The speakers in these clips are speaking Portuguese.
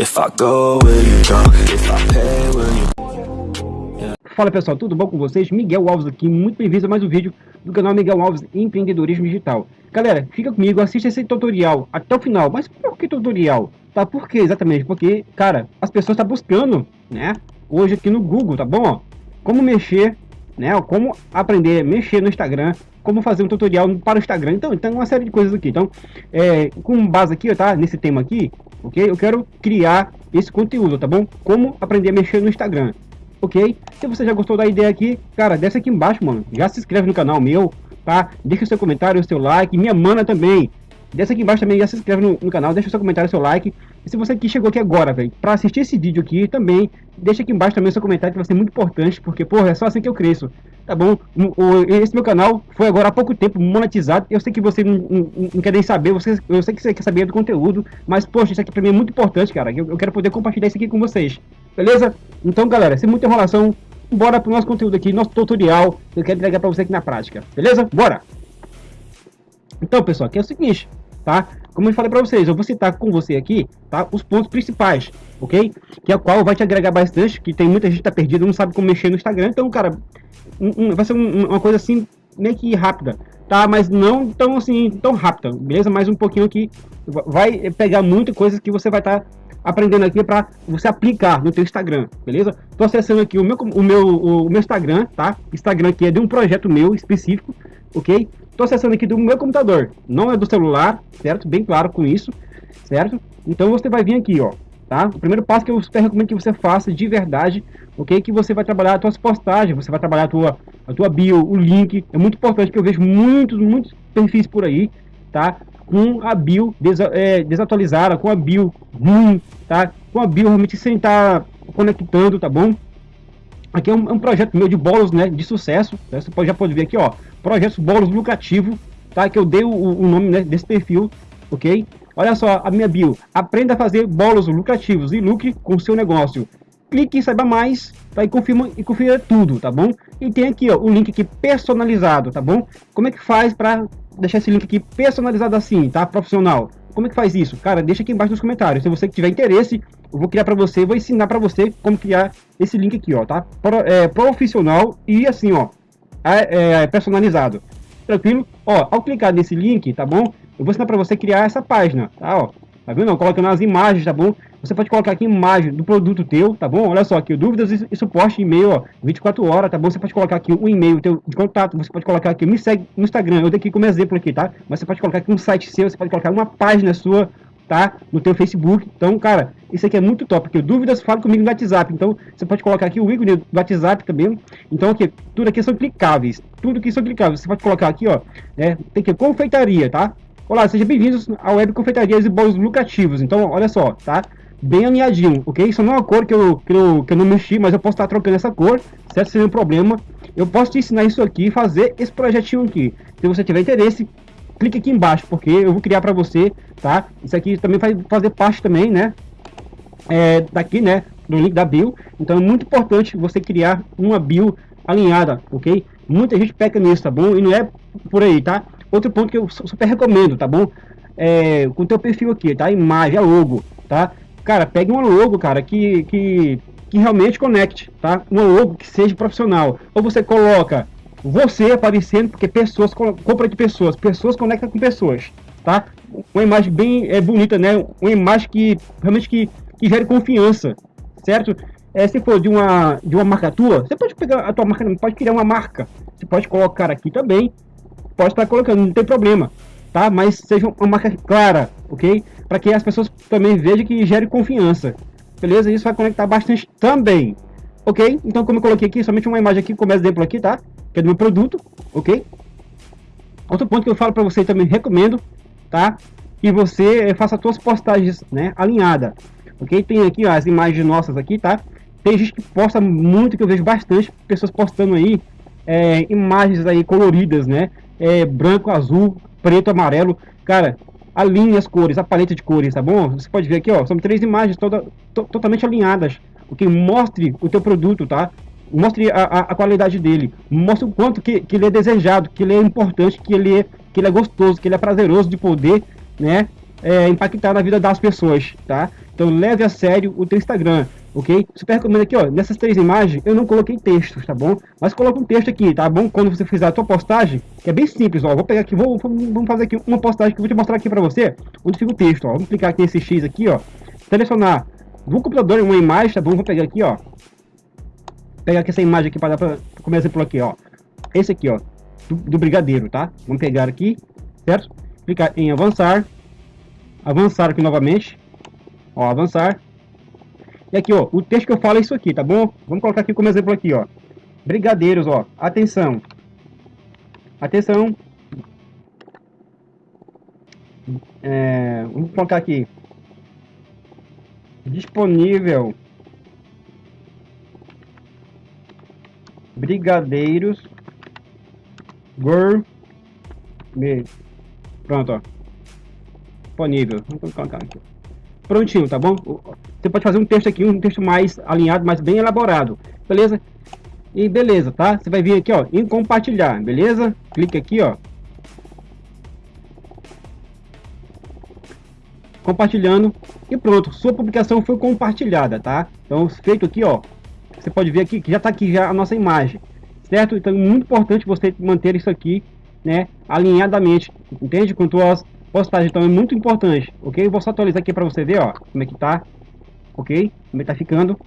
If I go, will you? If I pay, will you Fala pessoal, tudo bom com vocês? Miguel Alves aqui, muito bem-vindos a mais um vídeo do canal Miguel Alves Empreendedorismo Digital. Galera, fica comigo, assista esse tutorial até o final. Mas por que tutorial? Tá, por que exatamente? Porque, cara, as pessoas estão tá buscando, né, hoje aqui no Google, tá bom? Como mexer, né, como aprender a mexer no Instagram, como fazer um tutorial para o Instagram. Então, tem uma série de coisas aqui. Então, é, com base aqui, tá, nesse tema aqui, ok? Eu quero criar esse conteúdo, tá bom? Como aprender a mexer no Instagram ok? Se você já gostou da ideia aqui, cara, desce aqui embaixo, mano. Já se inscreve no canal meu, tá? Deixa o seu comentário, seu like, minha mana também. Desce aqui embaixo também, já se inscreve no, no canal, deixa o seu comentário, o seu like. E se você que chegou aqui agora, velho, pra assistir esse vídeo aqui também, deixa aqui embaixo também o seu comentário, que vai ser muito importante, porque, porra, é só assim que eu cresço. Tá bom? O, esse meu canal foi agora há pouco tempo monetizado. Eu sei que você não, não, não quer nem saber, você, eu sei que você quer saber do conteúdo, mas, poxa, isso aqui pra mim é muito importante, cara. Eu, eu quero poder compartilhar isso aqui com vocês. Beleza? Então, galera, sem muita enrolação, bora pro nosso conteúdo aqui, nosso tutorial. Eu quero entregar pra você aqui na prática. Beleza? Bora! Então, pessoal, aqui é o seguinte, tá? Como eu falei para vocês, eu vou citar com você aqui, tá? Os pontos principais, ok? Que é o qual vai te agregar bastante, que tem muita gente que tá perdida, não sabe como mexer no Instagram. Então, cara, um, um, vai ser um, uma coisa assim, meio que rápida, tá? Mas não tão assim, tão rápida, beleza? Mais um pouquinho aqui, vai pegar muita coisa que você vai estar tá aprendendo aqui para você aplicar no teu Instagram, beleza? Tô acessando aqui o meu, o meu, o meu Instagram, tá? Instagram aqui é de um projeto meu específico, ok? Tô acessando aqui do meu computador, não é do celular, certo? Bem claro com isso, certo? Então você vai vir aqui, ó, tá? O primeiro passo que eu super recomendo que você faça de verdade, ok? Que você vai trabalhar as tuas postagens, você vai trabalhar a tua, a tua bio, o link, é muito importante que eu vejo muitos, muitos perfis por aí, tá? com a bio des, é, desatualizada, com a bio ruim, tá? Com a bio realmente sem estar tá conectando, tá bom? Aqui é um, é um, projeto meu de bolos, né, de sucesso, né? você já pode ver aqui, ó, projeto bolos lucrativo, tá? Que eu dei o, o nome né, desse perfil, ok? Olha só a minha bio, aprenda a fazer bolos lucrativos e lucre com seu negócio. Clique e saiba mais, tá? E confirma e confira tudo, tá bom? E tem aqui, ó, o link aqui personalizado, tá bom? Como é que faz para deixar esse link aqui personalizado assim, tá? Profissional. Como é que faz isso? Cara, deixa aqui embaixo nos comentários. Se você tiver interesse, eu vou criar para você, vou ensinar para você como criar esse link aqui, ó, tá? Pro, é, profissional e assim, ó, é, é, personalizado. Tranquilo? Ó, ao clicar nesse link, tá bom? Eu vou ensinar para você criar essa página, tá? Ó, tá vendo? Colocando as imagens, tá bom? Você pode colocar aqui imagem do produto teu, tá bom? Olha só aqui, dúvidas e, suporte e-mail, ó, 24 horas, tá bom? Você pode colocar aqui um e-mail teu de contato, você pode colocar aqui, me segue no Instagram, eu dei aqui como exemplo aqui, tá? Mas você pode colocar aqui um site seu, você pode colocar uma página sua, tá? No teu Facebook. Então, cara, isso aqui é muito top, porque dúvidas, fala comigo no WhatsApp. Então, você pode colocar aqui o ícone do WhatsApp também. Então, aqui, tudo aqui são clicáveis. Tudo aqui são clicáveis. Você pode colocar aqui, ó, né? Tem que confeitaria, tá? Olá, sejam bem-vindos à Web Confeitarias e Bolos Lucrativos. Então, olha só, tá? bem alinhadinho, ok? Isso não é uma cor que eu, que eu, que eu não mexi, mas eu posso estar trocando essa cor, certo? Sem nenhum problema. Eu posso te ensinar isso aqui, fazer esse projetinho aqui. Se você tiver interesse, clique aqui embaixo, porque eu vou criar para você, tá? Isso aqui também vai fazer parte também, né? É, daqui, né? Do link da bio. Então é muito importante você criar uma bio alinhada, ok? Muita gente peca nisso, tá bom? E não é por aí, tá? Outro ponto que eu super recomendo, tá bom? É, com o teu perfil aqui, tá? Imagem, a logo, tá? Cara, pegue uma logo, cara, que, que, que realmente conecte, tá? Uma logo que seja profissional. Ou você coloca você aparecendo, porque pessoas compram de pessoas, pessoas conectam com pessoas, tá? Uma imagem bem é, bonita, né? Uma imagem que realmente que, que gere confiança, certo? É, se for de uma, de uma marca tua, você pode pegar a tua marca, pode criar uma marca. Você pode colocar aqui também, pode estar colocando, não tem problema tá? Mas seja uma marca clara, ok? Para que as pessoas também vejam que gere confiança, beleza? Isso vai conectar bastante também, ok? Então, como eu coloquei aqui, somente uma imagem aqui como exemplo aqui, tá? Que é do meu produto, ok? Outro ponto que eu falo para você também recomendo, tá? Que você eh, faça suas postagens, né? Alinhada, ok? Tem aqui ó, as imagens nossas aqui, tá? Tem gente que posta muito, que eu vejo bastante pessoas postando aí é, imagens aí coloridas, né? É, branco, azul, preto, amarelo. Cara, alinhe as cores, a paleta de cores, tá bom? Você pode ver aqui, ó, são três imagens toda, to, totalmente alinhadas. Que mostre o teu produto, tá? Mostre a, a, a, qualidade dele, mostre o quanto que, que ele é desejado, que ele é importante, que ele é, que ele é gostoso, que ele é prazeroso de poder, né? É, impactar na vida das pessoas, tá? Então leve a sério o teu Instagram, ok? Super recomendo aqui, ó, nessas três imagens eu não coloquei textos, tá bom? Mas coloca um texto aqui, tá bom? Quando você fizer a tua postagem, que é bem simples, ó, vou pegar aqui, vou, vamos fazer aqui uma postagem que eu vou te mostrar aqui para você, onde fica o texto, ó. Vamos clicar aqui nesse X aqui, ó, selecionar do computador uma imagem, tá bom? Vou pegar aqui, ó, pegar aqui essa imagem aqui para dar para como exemplo aqui, ó, esse aqui, ó, do, do brigadeiro, tá? Vamos pegar aqui, certo? Clicar em avançar, avançar aqui novamente, ó, avançar. E aqui, ó, o texto que eu falo é isso aqui, tá bom? Vamos colocar aqui como exemplo aqui, ó. Brigadeiros, ó, atenção. Atenção. É, vamos colocar aqui. Disponível. Brigadeiros. Gourmet. Pronto, ó. Disponível. Vamos colocar aqui. Prontinho, tá bom? Você pode fazer um texto aqui, um texto mais alinhado, mais bem elaborado. Beleza? E beleza, tá? Você vai vir aqui, ó, em compartilhar, beleza? Clique aqui, ó. Compartilhando e pronto, sua publicação foi compartilhada, tá? Então, feito aqui, ó, você pode ver aqui que já tá aqui já a nossa imagem, certo? Então, é muito importante você manter isso aqui né, alinhadamente, entende? Com tuas postagens, então é muito importante, ok? Vou só atualizar aqui para você ver, ó, como é que tá, ok? Como é que tá ficando,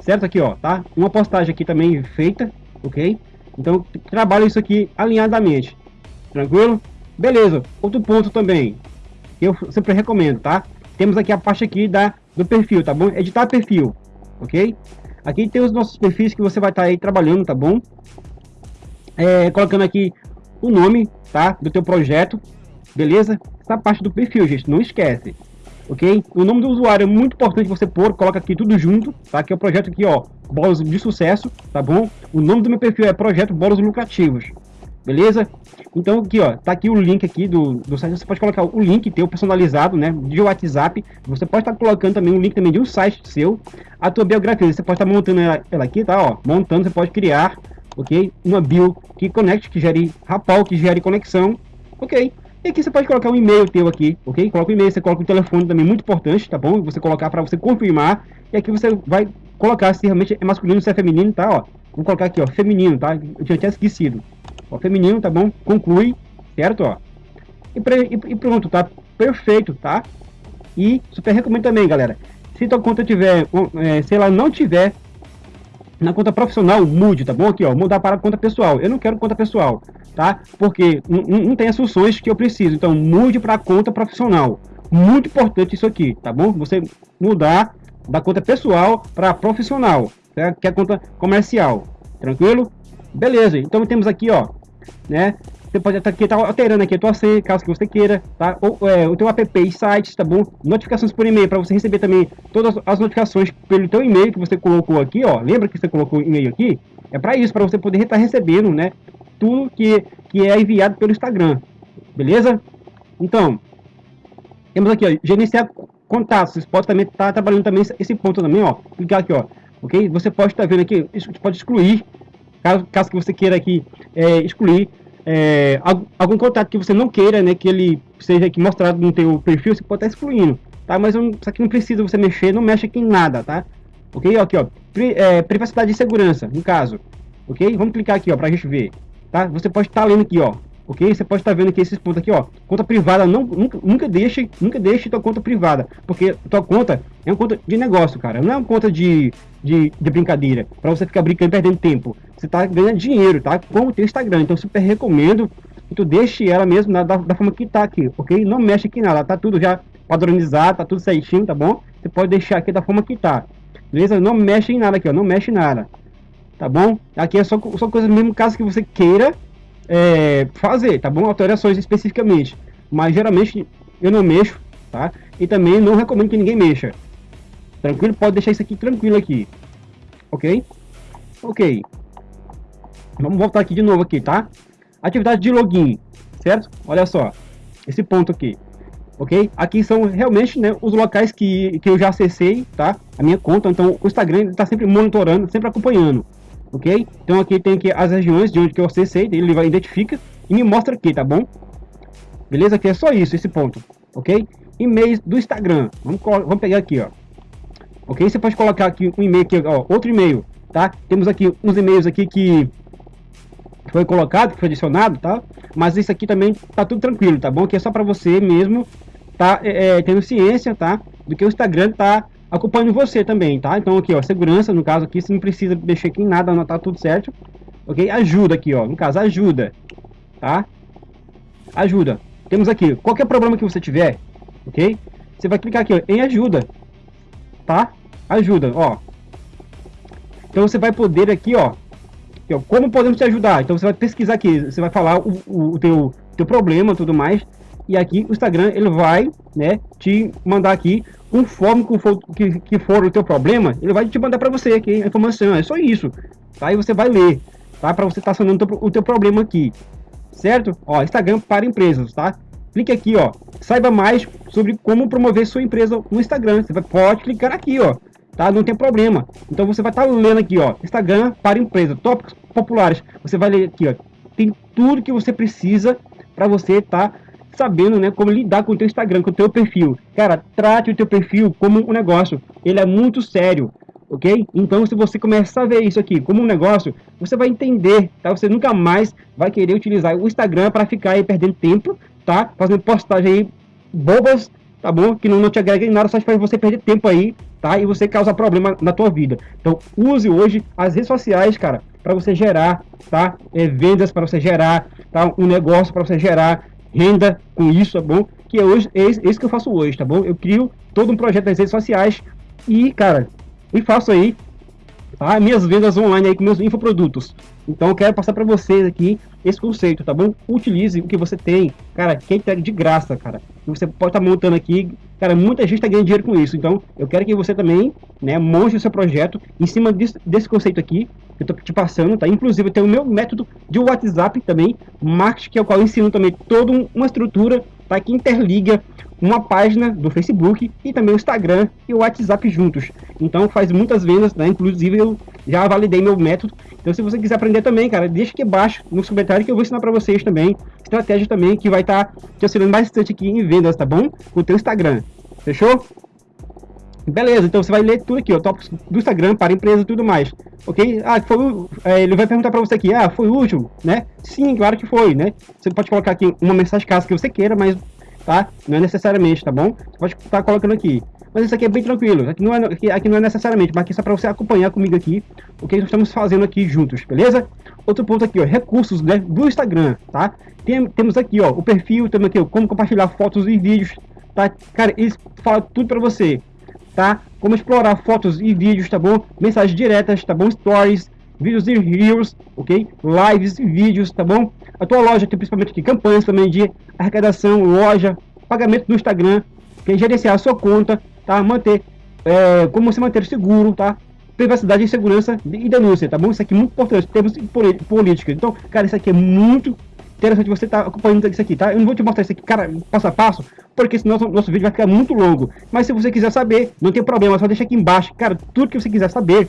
certo? Aqui, ó, tá? Uma postagem aqui também feita, ok? Então, trabalha isso aqui alinhadamente, tranquilo? Beleza, outro ponto também, eu sempre recomendo, tá? Temos aqui a parte aqui da, do perfil, tá bom? Editar perfil, ok? Aqui tem os nossos perfis que você vai estar tá aí trabalhando, tá bom? É, colocando aqui o nome, tá? Do teu projeto, beleza? Essa parte do perfil, gente, não esquece, ok? O nome do usuário é muito importante você pôr, coloca aqui tudo junto, tá? Que é o projeto aqui, ó, bolos de sucesso, tá bom? O nome do meu perfil é Projeto Bolos Lucrativos, beleza? Então aqui, ó, tá aqui o link aqui do, do site, você pode colocar o link teu personalizado, né, de WhatsApp, você pode estar tá colocando também um link também de um site seu, a tua biografia, você pode estar tá montando ela, ela aqui, tá, ó, montando, você pode criar ok? Uma bio que conecte, que gere rapal, que gere conexão, ok? E aqui você pode colocar um e-mail teu aqui, ok? Coloca o e-mail, você coloca o telefone também, muito importante, tá bom? Você colocar para você confirmar, e aqui você vai colocar se realmente é masculino, se é feminino, tá? Ó, vou colocar aqui, ó, feminino, tá? Eu tinha até esquecido. Feminino, tá bom? Conclui, certo? Ó. E, e, e pronto, tá? Perfeito, tá? E super recomendo também, galera. Se tua conta tiver, é, se ela não tiver na conta profissional, mude, tá bom? Aqui, ó, mudar para conta pessoal. Eu não quero conta pessoal, tá? Porque não tem as funções que eu preciso. Então, mude para conta profissional. Muito importante isso aqui, tá bom? Você mudar da conta pessoal para profissional, tá? que é a conta comercial. Tranquilo? Beleza. Então, temos aqui, ó, né? Você pode estar aqui, tá alterando aqui a tua senha, caso que você queira, tá? Ou é, o teu app e sites, tá bom? Notificações por e-mail, para você receber também todas as notificações pelo teu e-mail que você colocou aqui, ó. Lembra que você colocou e-mail aqui? É para isso, para você poder estar recebendo, né? Tudo que, que é enviado pelo Instagram, beleza? Então, temos aqui, ó, gerenciar contatos. Você pode também estar tá trabalhando também esse ponto também, ó. Clicar aqui, ó. Ok? Você pode estar vendo aqui, pode excluir, caso, caso que você queira aqui é, excluir é, algum contato que você não queira, né, que ele seja aqui mostrado no teu perfil, você pode estar excluindo, tá? Mas isso aqui não precisa você mexer, não mexe aqui em nada, tá? Ok? Aqui, ó, pri, é, privacidade e segurança, no caso, ok? Vamos clicar aqui, ó, pra gente ver, tá? Você pode estar lendo aqui, ó, ok? Você pode estar vendo aqui esses pontos aqui, ó, conta privada, não, nunca, nunca deixe, nunca deixe tua conta privada, porque tua conta é uma conta de negócio, cara, não é uma conta de, de, de brincadeira, para você ficar brincando perdendo tempo você está ganhando dinheiro, tá? Com o teu Instagram. Então, super recomendo que tu deixe ela mesmo da, da forma que tá aqui, ok? Não mexe aqui nada, tá tudo já padronizado, tá tudo certinho, tá bom? Você pode deixar aqui da forma que tá. Beleza? Não mexe em nada aqui, ó. Não mexe em nada. Tá bom? Aqui é só, só coisa mesmo caso que você queira é, fazer, tá bom? Alterações especificamente. Mas geralmente eu não mexo, tá? E também não recomendo que ninguém mexa. Tranquilo? Pode deixar isso aqui tranquilo aqui. Ok? Ok. Vamos voltar aqui de novo aqui, tá? Atividade de login, certo? Olha só, esse ponto aqui, ok? Aqui são realmente né, os locais que, que eu já acessei, tá? A minha conta, então o Instagram está sempre monitorando, sempre acompanhando, ok? Então aqui tem aqui as regiões de onde que eu acessei, ele vai identifica e me mostra aqui, tá bom? Beleza? Aqui é só isso, esse ponto, ok? e-mails do Instagram. Vamos, vamos pegar aqui, ó. Ok? Você pode colocar aqui um e-mail aqui, ó, outro e-mail, tá? Temos aqui uns e-mails aqui que foi colocado, que foi adicionado, tá? Mas isso aqui também tá tudo tranquilo, tá bom? Que é só para você mesmo tá é, é, tendo ciência, tá? Do que o Instagram tá acompanhando você também, tá? Então aqui, ó, segurança, no caso aqui, você não precisa mexer aqui em nada, não tá tudo certo. Ok? Ajuda aqui, ó, no caso, ajuda, tá? Ajuda. Temos aqui, qualquer problema que você tiver, ok? Você vai clicar aqui, ó, em ajuda, tá? Ajuda, ó. Então você vai poder aqui, ó, como podemos te ajudar? Então você vai pesquisar aqui, você vai falar o, o, o teu, teu problema tudo mais, e aqui o Instagram ele vai, né, te mandar aqui conforme que for, que, que for o teu problema, ele vai te mandar para você aqui a informação, é só isso, tá? E você vai ler, tá? Para você estar tá sanando o teu, o teu problema aqui, certo? Ó, Instagram para empresas, tá? Clique aqui, ó, saiba mais sobre como promover sua empresa no Instagram, você vai, pode clicar aqui, ó, tá? Não tem problema. Então você vai estar tá lendo aqui, ó, Instagram para empresa, tópicos populares, você vai ler aqui, ó, tem tudo que você precisa para você estar tá sabendo, né, como lidar com o teu Instagram, com o teu perfil. Cara, trate o teu perfil como um negócio. Ele é muito sério, ok? Então, se você começar a ver isso aqui como um negócio, você vai entender, tá? Você nunca mais vai querer utilizar o Instagram para ficar aí perdendo tempo, tá? Fazendo postagem aí bobas, tá bom? Que não, não te agrega em nada, só faz você perder tempo aí, tá? E você causa problema na tua vida. Então, use hoje as redes sociais, cara, para você gerar, tá? É, vendas para você gerar, tá? Um negócio para você gerar renda com isso, tá bom? Que é hoje é esse que eu faço hoje, tá bom? Eu crio todo um projeto nas redes sociais e, cara, e faço aí tá? minhas vendas online aí com meus infoprodutos. Então eu quero passar para vocês aqui esse conceito, tá bom? Utilize o que você tem, cara, que é de graça, cara. Você pode estar tá montando aqui, cara, muita gente está ganhando dinheiro com isso. Então eu quero que você também, né, monte o seu projeto em cima desse, desse conceito aqui que eu tô te passando, tá? Inclusive tenho o meu método de WhatsApp também, marketing, que é o qual eu ensino também toda uma estrutura, tá? Que interliga uma página do Facebook e também o Instagram e o WhatsApp juntos. Então faz muitas vendas, né? Inclusive eu já validei meu método. Então se você quiser aprender também, cara, deixa aqui abaixo no comentário que eu vou ensinar para vocês também estratégia também que vai estar tá te auxiliando bastante aqui em vendas, tá bom? Com o teu Instagram. Fechou? Beleza, então você vai ler tudo aqui, ó, tópicos do Instagram para empresa e tudo mais, ok? Ah, foi, é, ele vai perguntar para você aqui, ah, foi útil, né? Sim, claro que foi, né? Você pode colocar aqui uma mensagem caso que você queira, mas tá? Não é necessariamente, tá bom? Você pode estar colocando aqui. Mas isso aqui é bem tranquilo. Aqui não é, aqui, aqui não é necessariamente, mas aqui é só para você acompanhar comigo aqui o que nós estamos fazendo aqui juntos, beleza? Outro ponto aqui, ó, recursos né, do Instagram, tá? Tem, temos aqui, ó, o perfil, temos aqui, ó, como compartilhar fotos e vídeos, tá? Cara, eles falam tudo para você, tá? Como explorar fotos e vídeos, tá bom? Mensagens diretas, tá bom? Stories, vídeos e reels, ok? Lives e vídeos, tá bom? A tua loja tem principalmente aqui campanhas também de arrecadação, loja, pagamento no Instagram, que é gerenciar a sua conta, tá? Manter, é, como você manter seguro, tá? Privacidade e segurança e denúncia, tá bom? Isso aqui é muito importante, temos política. Então, cara, isso aqui é muito interessante você estar tá acompanhando isso aqui, tá? Eu não vou te mostrar isso aqui, cara, passo a passo, porque senão nosso, nosso vídeo vai ficar muito longo. Mas se você quiser saber, não tem problema, só deixa aqui embaixo, cara, tudo que você quiser saber,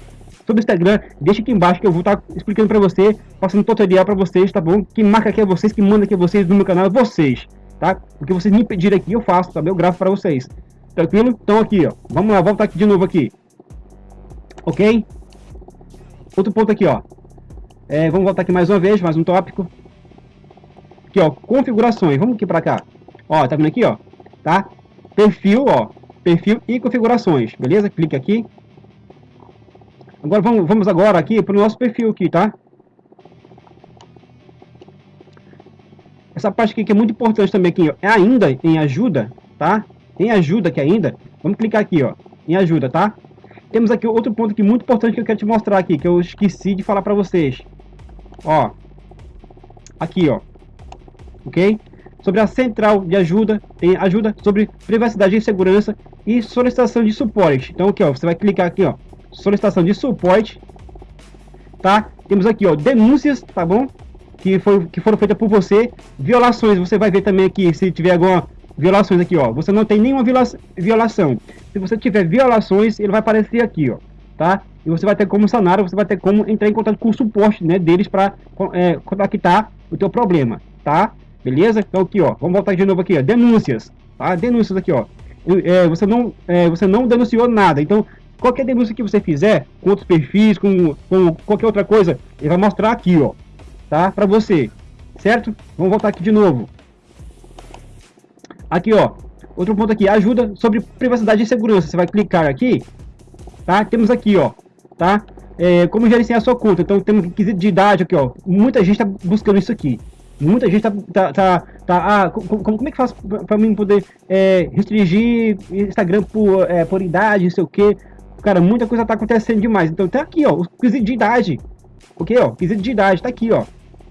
sobre o Instagram, deixa aqui embaixo que eu vou estar tá explicando para você, passando tutorial para vocês, tá bom? Quem marca aqui é vocês, quem manda aqui é vocês no meu canal é vocês, tá? Porque vocês me pedirem aqui, eu faço, tá? Eu gravo para vocês. Tranquilo? Então aqui, ó. Vamos lá, voltar aqui de novo aqui. Ok? Outro ponto aqui, ó. É, vamos voltar aqui mais uma vez, mais um tópico. Aqui, ó, configurações. Vamos aqui para cá. Ó, tá vendo aqui, ó? Tá? Perfil, ó. Perfil e configurações. Beleza? Clique aqui. Agora vamos, vamos agora aqui para o nosso perfil aqui, tá? Essa parte aqui que é muito importante também aqui, ó, é ainda em ajuda, tá? Em ajuda aqui ainda. Vamos clicar aqui, ó, em ajuda, tá? Temos aqui outro ponto aqui muito importante que eu quero te mostrar aqui, que eu esqueci de falar para vocês. Ó, aqui, ó, ok? Sobre a central de ajuda, tem ajuda sobre privacidade e segurança e solicitação de suporte. Então aqui, ó, você vai clicar aqui, ó, solicitação de suporte, tá? Temos aqui, ó, denúncias, tá bom? Que, foi, que foram feitas por você, violações, você vai ver também aqui, se tiver alguma violações aqui, ó, você não tem nenhuma viola violação. Se você tiver violações, ele vai aparecer aqui, ó, tá? E você vai ter como sanar, você vai ter como entrar em contato com o suporte, né, deles para é, contactar o teu problema, tá? Beleza? Então aqui, ó, vamos voltar de novo aqui, ó, denúncias, tá? Denúncias aqui, ó. é, você, não, é, você não denunciou nada. Então, qualquer denúncia que você fizer, com outros perfis, com, com qualquer outra coisa, ele vai mostrar aqui, ó, tá? Para você, certo? Vamos voltar aqui de novo. Aqui, ó, outro ponto aqui, ajuda sobre privacidade e segurança. Você vai clicar aqui, tá? Temos aqui, ó, tá? É, como gerenciar a sua conta. Então, temos de idade aqui, ó. Muita gente está buscando isso aqui. Muita gente tá, tá, tá, tá ah, como, como é que faz para mim poder é, restringir Instagram por, é, por idade, não sei o que. Cara, muita coisa tá acontecendo demais. Então tá aqui, ó, o quesito de idade. Ok, ó, quesito de idade, tá aqui, ó.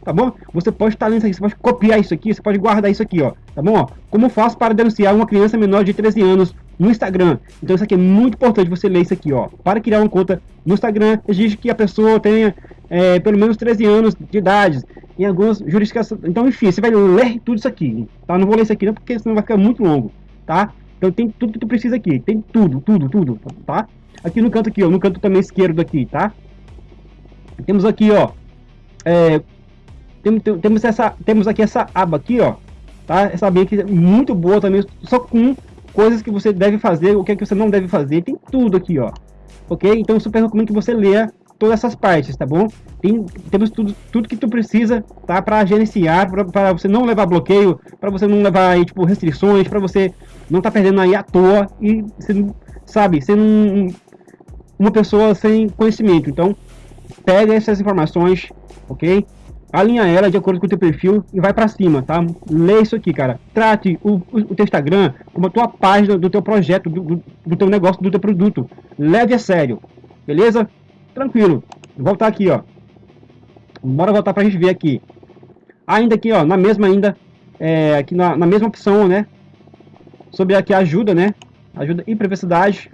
Tá bom? Você pode estar lendo isso aqui, você pode copiar isso aqui, você pode guardar isso aqui, ó. Tá bom? Ó, como faço para denunciar uma criança menor de 13 anos no Instagram? Então isso aqui é muito importante você ler isso aqui, ó. Para criar uma conta no Instagram, exige que a pessoa tenha é, pelo menos 13 anos de idade em algumas jurisdições. Então, enfim, você vai ler tudo isso aqui, tá? Não vou ler isso aqui não, porque senão vai ficar muito longo, tá? Então tem tudo que tu precisa aqui, tem tudo, tudo, tudo, tá? Aqui no canto aqui, ó, no canto também esquerdo aqui, tá? Temos aqui, ó, é, tem, tem, temos essa, temos aqui essa aba aqui, ó, tá? Essa aba aqui é muito boa também, só com coisas que você deve fazer, o que é que você não deve fazer, tem tudo aqui, ó, ok? Então super recomendo que você leia todas essas partes, tá bom? Tem, temos tudo, tudo que tu precisa, tá? Para gerenciar, para você não levar bloqueio, para você não levar aí, tipo, restrições, para você não tá perdendo aí à toa e, você, sabe, sendo um, uma pessoa sem conhecimento. Então, pega essas informações, ok? Alinha ela de acordo com o teu perfil e vai para cima, tá? Lê isso aqui, cara. Trate o, o, teu Instagram como a tua página do teu projeto, do, do, do teu negócio, do teu produto. Leve a sério, beleza? Tranquilo. Vou voltar aqui, ó. Bora voltar pra gente ver aqui. Ainda aqui, ó, na mesma ainda, é, aqui na, na mesma opção, né? Sobre aqui ajuda, né? Ajuda e privacidade.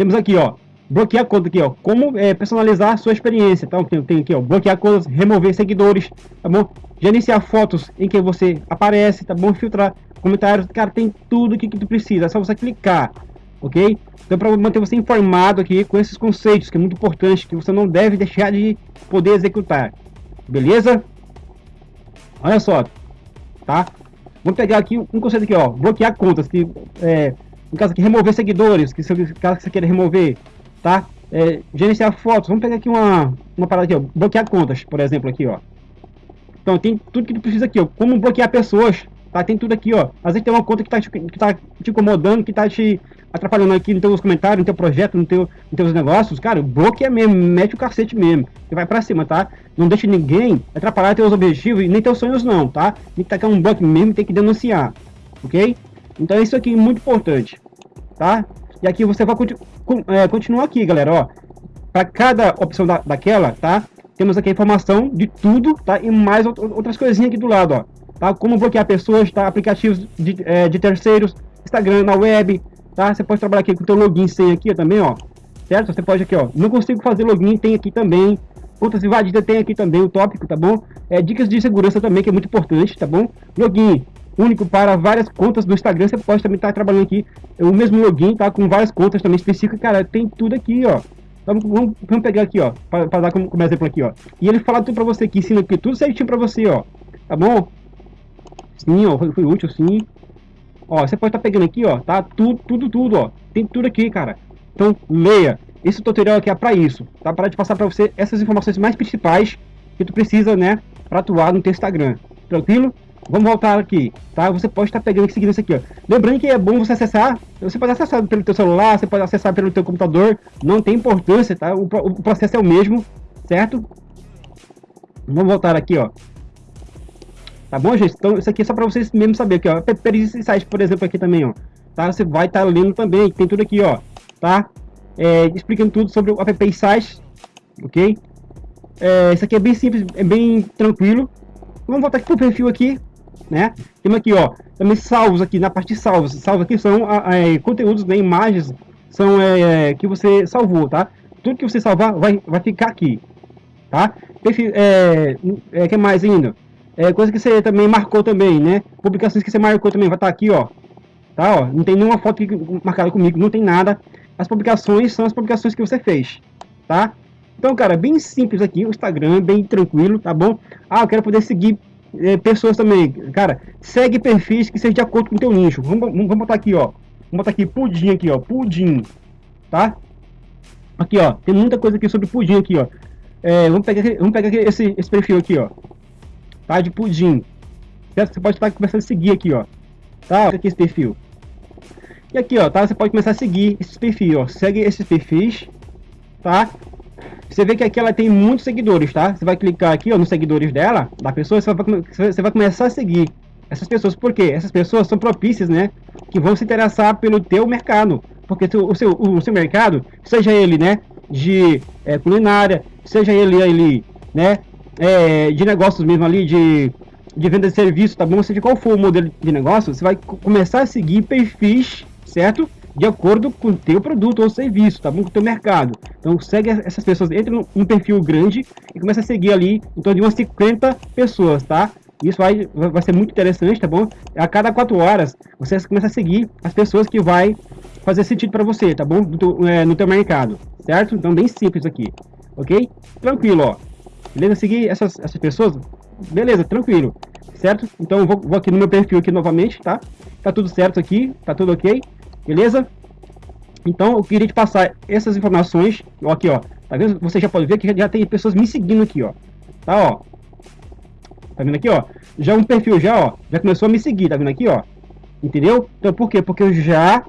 Temos aqui, ó, bloquear conta aqui, ó, como é, personalizar sua experiência, então tem, tem aqui, ó, bloquear contas, remover seguidores, tá bom? Gerenciar fotos em que você aparece, tá bom? Filtrar comentários, cara, tem tudo que, que tu precisa, é só você clicar, ok? Então, para manter você informado aqui com esses conceitos, que é muito importante, que você não deve deixar de poder executar. Beleza? Olha só, tá? Vamos pegar aqui um conceito aqui, ó, bloquear contas, que é, no caso aqui, remover seguidores, que no caso que você queira remover, tá? É, gerenciar fotos, vamos pegar aqui uma, uma parada aqui, ó, bloquear contas, por exemplo, aqui, ó. Então, tem tudo que tu precisa aqui, ó, como bloquear pessoas, tá? Tem tudo aqui, ó. Às vezes tem uma conta que tá te, que tá te incomodando, que tá te atrapalhando aqui nos teus comentários, no teu projeto, no teu, nos teus negócios, cara, bloqueia mesmo, mete o cacete mesmo. E vai pra cima, tá? Não deixe ninguém atrapalhar teus objetivos e nem teus sonhos não, tá? Tem que tacar um bloco mesmo tem que denunciar, ok? Então isso aqui é muito importante, tá? E aqui você vai continu é, continuar aqui, galera, ó. Para cada opção da, daquela, tá? Temos aqui a informação de tudo, tá? E mais outras coisinhas aqui do lado, ó. Tá? Como bloquear pessoas, tá? Aplicativos de, é, de terceiros, Instagram na web, tá? Você pode trabalhar aqui com o teu login sem aqui também, ó. Certo? Você pode aqui, ó. Não consigo fazer login, tem aqui também. Contas invadidas tem aqui também o tópico, tá bom? É, dicas de segurança também, que é muito importante, tá bom? Login único para várias contas do Instagram, você pode também estar tá trabalhando aqui o mesmo login, tá? Com várias contas também específicas, cara, tem tudo aqui, ó. Vamos, vamos pegar aqui, ó, para dar como, como, exemplo aqui, ó. E ele fala tudo para você aqui, ensina aqui tudo certinho para você, ó. Tá bom? Sim, ó, foi, foi útil, sim. Ó, você pode estar tá pegando aqui, ó, tá? Tudo, tudo, tudo, ó. Tem tudo aqui, cara. Então, leia. Esse tutorial aqui é para isso, tá? Para te passar para você essas informações mais principais que tu precisa, né, para atuar no teu Instagram. Tranquilo? Vamos voltar aqui, tá? Você pode estar pegando e seguindo isso aqui, ó. Lembrando que é bom você acessar, você pode acessar pelo teu celular, você pode acessar pelo teu computador, não tem importância, tá? O, o processo é o mesmo, certo? Vamos voltar aqui, ó. Tá bom, gente? Então, isso aqui é só para vocês mesmo saber aqui, ó. Perícia site, por exemplo, aqui também, ó. Tá? Você vai estar tá lendo também, tem tudo aqui, ó. Tá? É, explicando tudo sobre o app sites, ok? É, isso aqui é bem simples, é bem tranquilo. Vamos voltar aqui pro perfil aqui, né? Temos aqui, ó, também salvos aqui, na parte de salvos. Salvos aqui são é, conteúdos, né, imagens, são é, que você salvou, tá? Tudo que você salvar vai, vai ficar aqui, tá? Perfil, é, é, que mais ainda? É, coisa que você também marcou também, né? Publicações que você marcou também, vai estar tá aqui, ó. Tá, ó. Não tem nenhuma foto marcada comigo, não tem nada. As publicações são as publicações que você fez, tá? Então, cara, bem simples aqui, o Instagram, bem tranquilo, tá bom? Ah, eu quero poder seguir é, pessoas também, cara, segue perfis que sejam de acordo com o teu nicho. Vamos, vamos botar aqui, ó. Vamos botar aqui pudim aqui, ó, pudim, tá? Aqui, ó, tem muita coisa aqui sobre pudim aqui, ó. É, vamos pegar, vamos pegar esse, esse perfil aqui, ó. Tá, de pudim. Certo? Você pode estar começando a seguir aqui, ó. Tá, aqui esse perfil. E aqui, ó, tá? Você pode começar a seguir esses perfis, ó. Segue esses perfis, tá? Você vê que aqui ela tem muitos seguidores, tá? Você vai clicar aqui, ó, nos seguidores dela, da pessoa, você vai, você vai começar a seguir essas pessoas. Por quê? Essas pessoas são propícias, né? Que vão se interessar pelo teu mercado. Porque o seu, o seu mercado, seja ele, né, de é, culinária, seja ele ali, né, é, de negócios mesmo ali, de, de venda de serviço, tá bom? Seja qual for o modelo de negócio, você vai começar a seguir perfis, certo? De acordo com o teu produto ou serviço, tá bom? Com o teu mercado. Então segue essas pessoas, entra num perfil grande e começa a seguir ali em torno de umas 50 pessoas, tá? Isso vai, vai ser muito interessante, tá bom? A cada quatro horas, você começa a seguir as pessoas que vai fazer sentido para você, tá bom? Do, é, no teu mercado, certo? Então bem simples aqui, ok? Tranquilo, ó. Beleza? Seguir essas, essas pessoas, beleza, tranquilo, certo? Então vou, vou aqui no meu perfil aqui novamente, tá? Tá tudo certo aqui, tá tudo ok beleza? Então eu queria te passar essas informações, ó, aqui ó, tá vendo? Você já pode ver que já tem pessoas me seguindo aqui, ó, tá ó, tá vendo aqui ó, já um perfil já ó, já começou a me seguir, tá vendo aqui ó, entendeu? Então por quê? Porque eu já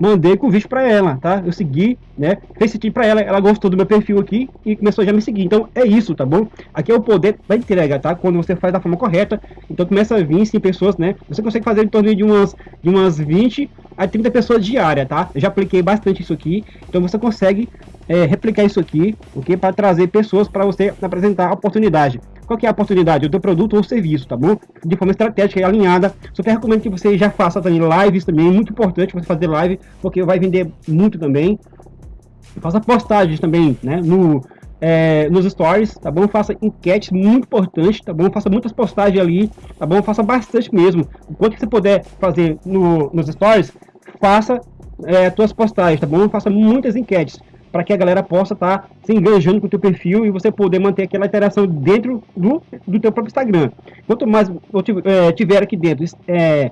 mandei convite para ela, tá? Eu segui, né? Fez sentido para ela, ela gostou do meu perfil aqui e começou já a me seguir. Então é isso, tá bom? Aqui é o poder da entrega, tá? Quando você faz da forma correta, então começa a vir sim pessoas, né? Você consegue fazer em torno de umas de umas 20 a 30 pessoas diária, tá? Eu já apliquei bastante isso aqui, então você consegue é, replicar isso aqui, ok? Para trazer pessoas para você apresentar a oportunidade. Qual que é a oportunidade? O teu produto ou serviço, tá bom? De forma estratégica e alinhada. Que recomendo que você já faça também lives também, é muito importante você fazer live, porque vai vender muito também. Faça postagens também, né? No, é, nos stories, tá bom? Faça enquetes muito importantes, tá bom? Faça muitas postagens ali, tá bom? Faça bastante mesmo. O quanto que você puder fazer no, nos stories, faça é, suas postagens, tá bom? Faça muitas enquetes para que a galera possa estar tá se engajando com o teu perfil e você poder manter aquela interação dentro do, do teu próprio Instagram. Quanto mais eu é, tiver aqui dentro, é,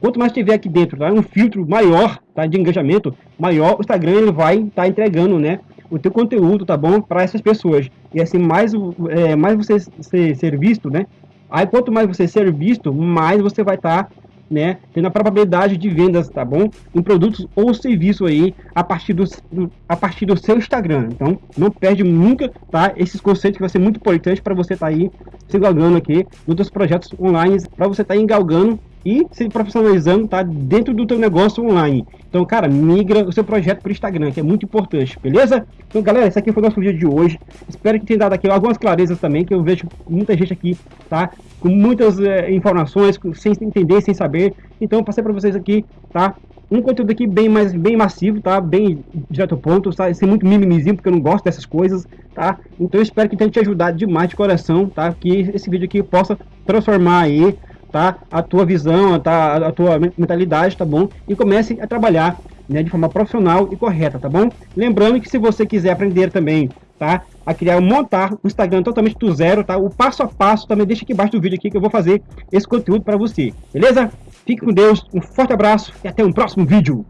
quanto mais tiver aqui dentro, tá, um filtro maior tá, de engajamento, maior o Instagram ele vai estar tá entregando, né, o teu conteúdo, tá bom, para essas pessoas. E assim, mais, é, mais você ser, ser visto, né, aí quanto mais você ser visto, mais você vai estar tá né, tendo a probabilidade de vendas, tá bom? Em produtos ou serviço aí a partir do, a partir do seu Instagram. Então, não perde nunca, tá? Esses conceitos que vai ser muito importante para você estar tá aí se galgando aqui nos seus projetos online, para você estar tá engalgando e se profissionalizando tá dentro do teu negócio online. Então, cara, migra o seu projeto para o Instagram, que é muito importante, beleza? Então, galera, esse aqui foi o nosso vídeo de hoje. Espero que tenha dado aqui algumas clarezas também, que eu vejo muita gente aqui, tá? Com muitas é, informações, sem entender, sem saber. Então, passei para vocês aqui, tá? Um conteúdo aqui bem mais bem massivo, tá? Bem direto ao ponto, tá? Sem muito mimimizinho, porque eu não gosto dessas coisas, tá? Então, eu espero que tenha te ajudado demais de coração, tá? Que esse vídeo aqui possa transformar aí tá? A tua visão, tá? a tua mentalidade, tá bom? E comece a trabalhar né, de forma profissional e correta, tá bom? Lembrando que se você quiser aprender também, tá? A criar, montar um Instagram totalmente do zero, tá? O passo a passo também deixa aqui embaixo do vídeo aqui que eu vou fazer esse conteúdo para você, beleza? Fique com Deus, um forte abraço e até um próximo vídeo.